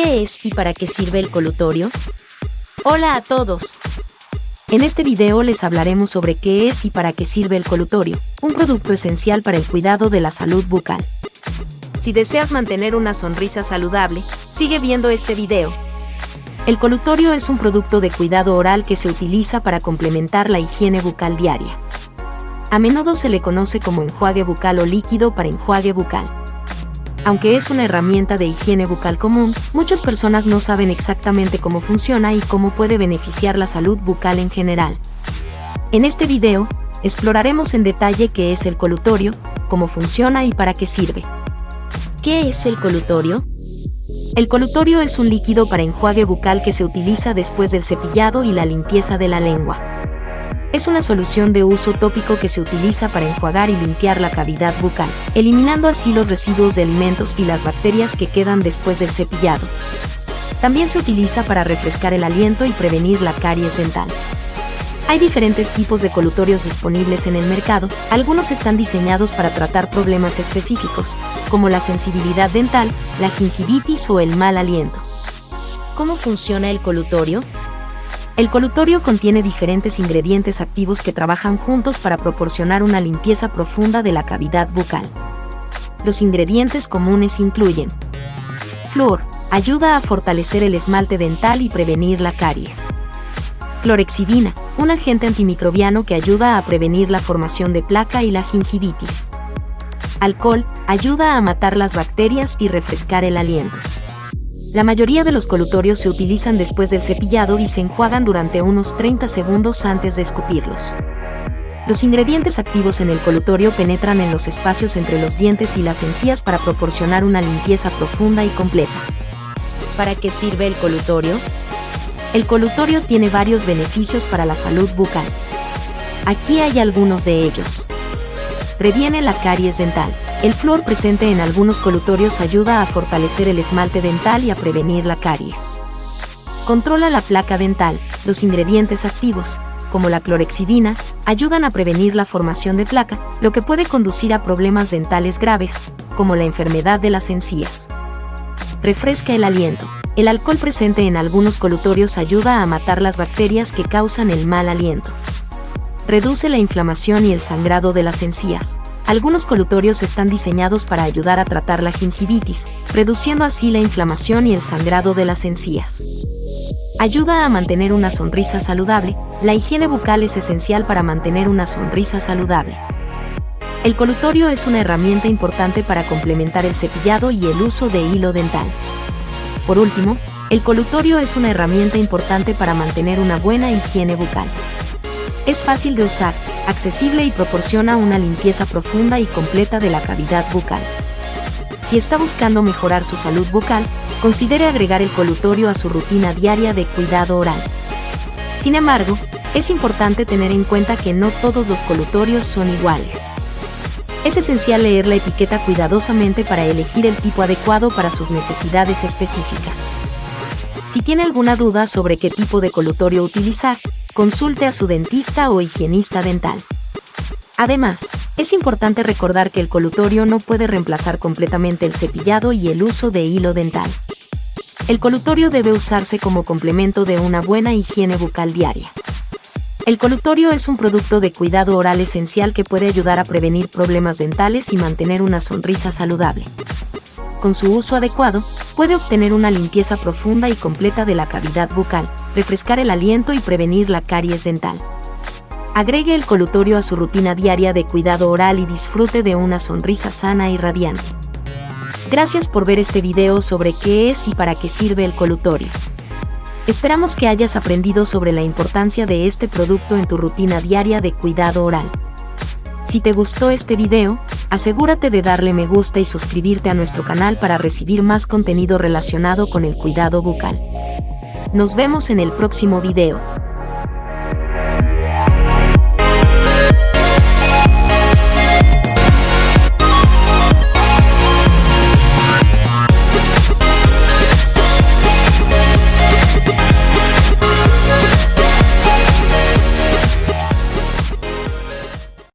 ¿Qué es y para qué sirve el colutorio? Hola a todos. En este video les hablaremos sobre qué es y para qué sirve el colutorio, un producto esencial para el cuidado de la salud bucal. Si deseas mantener una sonrisa saludable, sigue viendo este video. El colutorio es un producto de cuidado oral que se utiliza para complementar la higiene bucal diaria. A menudo se le conoce como enjuague bucal o líquido para enjuague bucal. Aunque es una herramienta de higiene bucal común, muchas personas no saben exactamente cómo funciona y cómo puede beneficiar la salud bucal en general. En este video, exploraremos en detalle qué es el colutorio, cómo funciona y para qué sirve. ¿Qué es el colutorio? El colutorio es un líquido para enjuague bucal que se utiliza después del cepillado y la limpieza de la lengua. Es una solución de uso tópico que se utiliza para enjuagar y limpiar la cavidad bucal, eliminando así los residuos de alimentos y las bacterias que quedan después del cepillado. También se utiliza para refrescar el aliento y prevenir la caries dental. Hay diferentes tipos de colutorios disponibles en el mercado, algunos están diseñados para tratar problemas específicos, como la sensibilidad dental, la gingivitis o el mal aliento. ¿Cómo funciona el colutorio? El colutorio contiene diferentes ingredientes activos que trabajan juntos para proporcionar una limpieza profunda de la cavidad bucal. Los ingredientes comunes incluyen Flúor, ayuda a fortalecer el esmalte dental y prevenir la caries. Clorexidina, un agente antimicrobiano que ayuda a prevenir la formación de placa y la gingivitis. Alcohol, ayuda a matar las bacterias y refrescar el aliento. La mayoría de los colutorios se utilizan después del cepillado y se enjuagan durante unos 30 segundos antes de escupirlos. Los ingredientes activos en el colutorio penetran en los espacios entre los dientes y las encías para proporcionar una limpieza profunda y completa. ¿Para qué sirve el colutorio? El colutorio tiene varios beneficios para la salud bucal. Aquí hay algunos de ellos. Previene la caries dental. El flúor presente en algunos colutorios ayuda a fortalecer el esmalte dental y a prevenir la caries. Controla la placa dental. Los ingredientes activos, como la clorexidina, ayudan a prevenir la formación de placa, lo que puede conducir a problemas dentales graves, como la enfermedad de las encías. Refresca el aliento. El alcohol presente en algunos colutorios ayuda a matar las bacterias que causan el mal aliento. Reduce la inflamación y el sangrado de las encías. Algunos colutorios están diseñados para ayudar a tratar la gingivitis, reduciendo así la inflamación y el sangrado de las encías. Ayuda a mantener una sonrisa saludable. La higiene bucal es esencial para mantener una sonrisa saludable. El colutorio es una herramienta importante para complementar el cepillado y el uso de hilo dental. Por último, el colutorio es una herramienta importante para mantener una buena higiene bucal. Es fácil de usar, accesible y proporciona una limpieza profunda y completa de la cavidad bucal. Si está buscando mejorar su salud bucal, considere agregar el colutorio a su rutina diaria de cuidado oral. Sin embargo, es importante tener en cuenta que no todos los colutorios son iguales. Es esencial leer la etiqueta cuidadosamente para elegir el tipo adecuado para sus necesidades específicas. Si tiene alguna duda sobre qué tipo de colutorio utilizar, consulte a su dentista o higienista dental. Además, es importante recordar que el colutorio no puede reemplazar completamente el cepillado y el uso de hilo dental. El colutorio debe usarse como complemento de una buena higiene bucal diaria. El colutorio es un producto de cuidado oral esencial que puede ayudar a prevenir problemas dentales y mantener una sonrisa saludable con su uso adecuado, puede obtener una limpieza profunda y completa de la cavidad bucal, refrescar el aliento y prevenir la caries dental. Agregue el colutorio a su rutina diaria de cuidado oral y disfrute de una sonrisa sana y radiante. Gracias por ver este video sobre qué es y para qué sirve el colutorio. Esperamos que hayas aprendido sobre la importancia de este producto en tu rutina diaria de cuidado oral. Si te gustó este video, asegúrate de darle me gusta y suscribirte a nuestro canal para recibir más contenido relacionado con el cuidado bucal. Nos vemos en el próximo video.